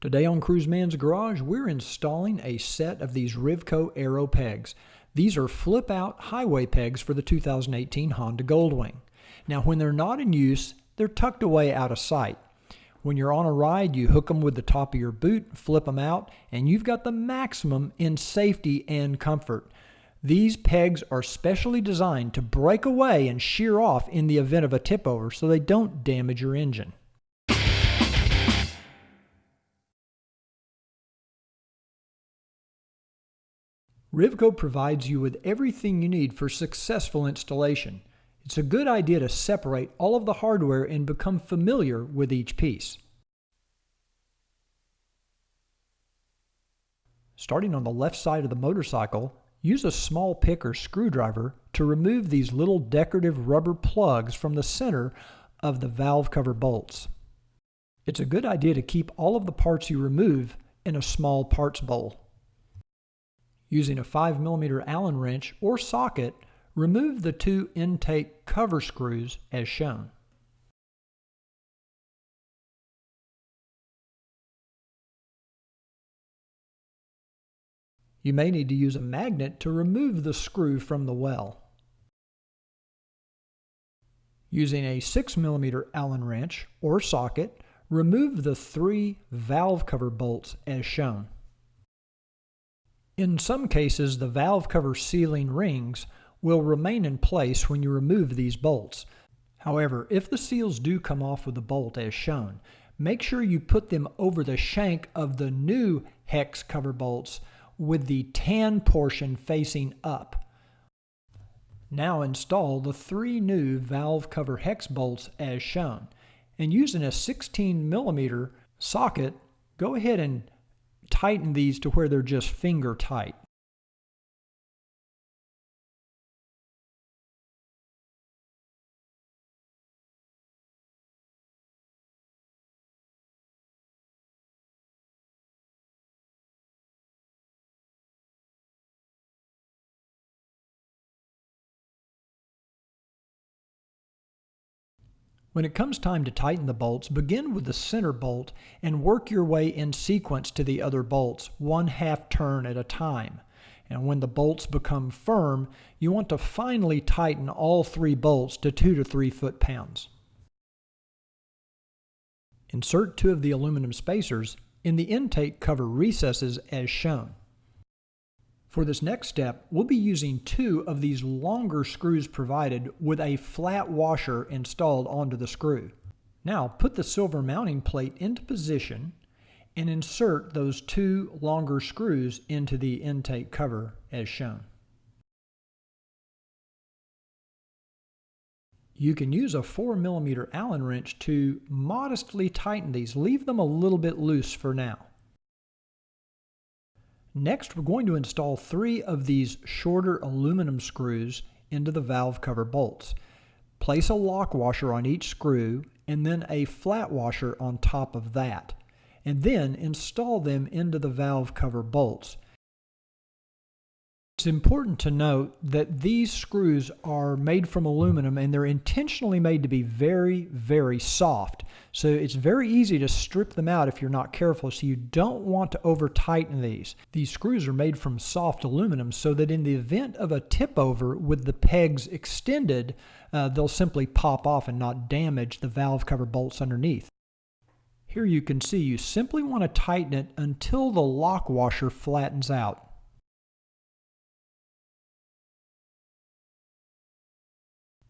Today on Cruiseman's Garage, we're installing a set of these Rivco Aero pegs. These are flip-out highway pegs for the 2018 Honda Goldwing. Now when they're not in use, they're tucked away out of sight. When you're on a ride, you hook them with the top of your boot, flip them out, and you've got the maximum in safety and comfort. These pegs are specially designed to break away and shear off in the event of a tip over so they don't damage your engine. Rivco provides you with everything you need for successful installation. It's a good idea to separate all of the hardware and become familiar with each piece. Starting on the left side of the motorcycle, use a small pick or screwdriver to remove these little decorative rubber plugs from the center of the valve cover bolts. It's a good idea to keep all of the parts you remove in a small parts bowl. Using a 5mm Allen wrench or socket, remove the two intake cover screws as shown. You may need to use a magnet to remove the screw from the well. Using a 6mm Allen wrench or socket, remove the three valve cover bolts as shown. In some cases, the valve cover sealing rings will remain in place when you remove these bolts. However, if the seals do come off with the bolt as shown, make sure you put them over the shank of the new hex cover bolts with the tan portion facing up. Now install the three new valve cover hex bolts as shown. And using a 16 millimeter socket, go ahead and tighten these to where they're just finger tight. When it comes time to tighten the bolts, begin with the center bolt and work your way in sequence to the other bolts, one half turn at a time. And when the bolts become firm, you want to finally tighten all three bolts to 2 to 3 foot-pounds. Insert two of the aluminum spacers in the intake cover recesses as shown. For this next step, we'll be using two of these longer screws provided with a flat washer installed onto the screw. Now put the silver mounting plate into position and insert those two longer screws into the intake cover as shown. You can use a 4mm Allen wrench to modestly tighten these. Leave them a little bit loose for now. Next, we're going to install three of these shorter aluminum screws into the valve cover bolts. Place a lock washer on each screw and then a flat washer on top of that. And then install them into the valve cover bolts. It's important to note that these screws are made from aluminum and they're intentionally made to be very, very soft. So it's very easy to strip them out if you're not careful. So you don't want to over tighten these. These screws are made from soft aluminum so that in the event of a tip over with the pegs extended, uh, they'll simply pop off and not damage the valve cover bolts underneath. Here you can see you simply want to tighten it until the lock washer flattens out.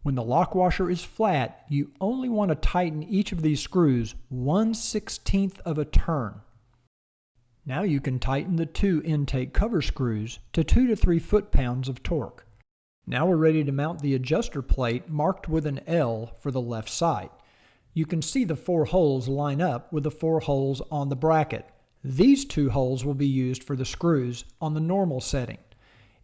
When the lock washer is flat, you only want to tighten each of these screws 1 16th of a turn. Now you can tighten the two intake cover screws to 2 to 3 foot-pounds of torque. Now we're ready to mount the adjuster plate marked with an L for the left side. You can see the four holes line up with the four holes on the bracket. These two holes will be used for the screws on the normal setting.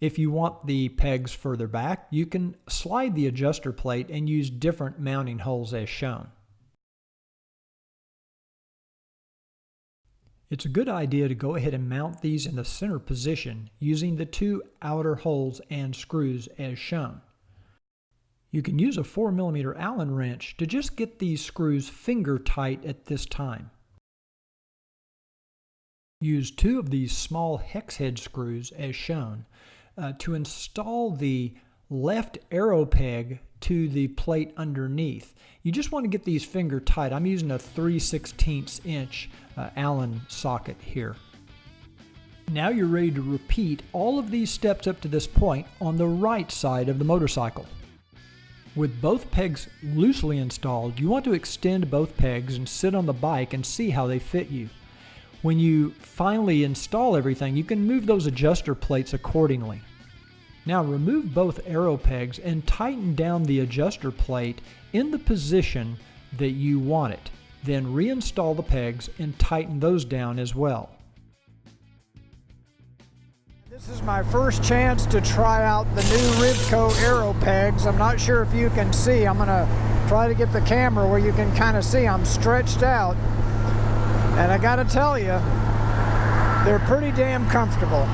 If you want the pegs further back, you can slide the adjuster plate and use different mounting holes as shown. It's a good idea to go ahead and mount these in the center position using the two outer holes and screws as shown. You can use a 4mm Allen wrench to just get these screws finger tight at this time. use two of these small hex head screws as shown uh, to install the left Aero peg to the plate underneath. You just want to get these finger tight. I'm using a 3 16 inch uh, Allen socket here. Now you're ready to repeat all of these steps up to this point on the right side of the motorcycle. With both pegs loosely installed, you want to extend both pegs and sit on the bike and see how they fit you. When you finally install everything, you can move those adjuster plates accordingly. Now remove both Aero pegs and tighten down the adjuster plate in the position that you want it. Then reinstall the pegs and tighten those down as well. This is my first chance to try out the new Rivco Aero pegs. I'm not sure if you can see. I'm gonna try to get the camera where you can kind of see I'm stretched out. And I gotta tell you, they're pretty damn comfortable.